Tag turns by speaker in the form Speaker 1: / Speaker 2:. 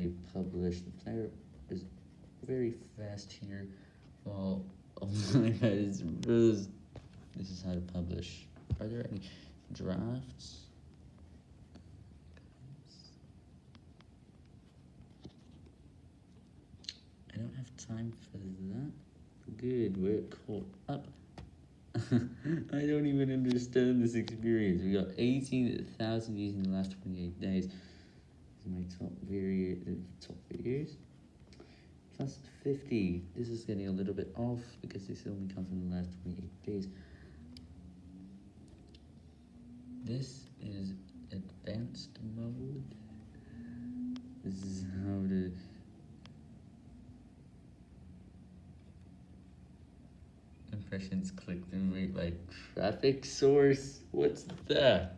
Speaker 1: already publish. The player is very fast here. Well, oh my god, it's really, this is how to publish. Are there any drafts? I don't have time for that. Good, we're caught up. I don't even understand this experience. We got 18,000 views in the last 28 days. My top video, top videos. Plus 50. This is getting a little bit off because this only counts in the last 28 days. This is advanced mode. This is how to impressions clicked and rate like traffic source. What's that?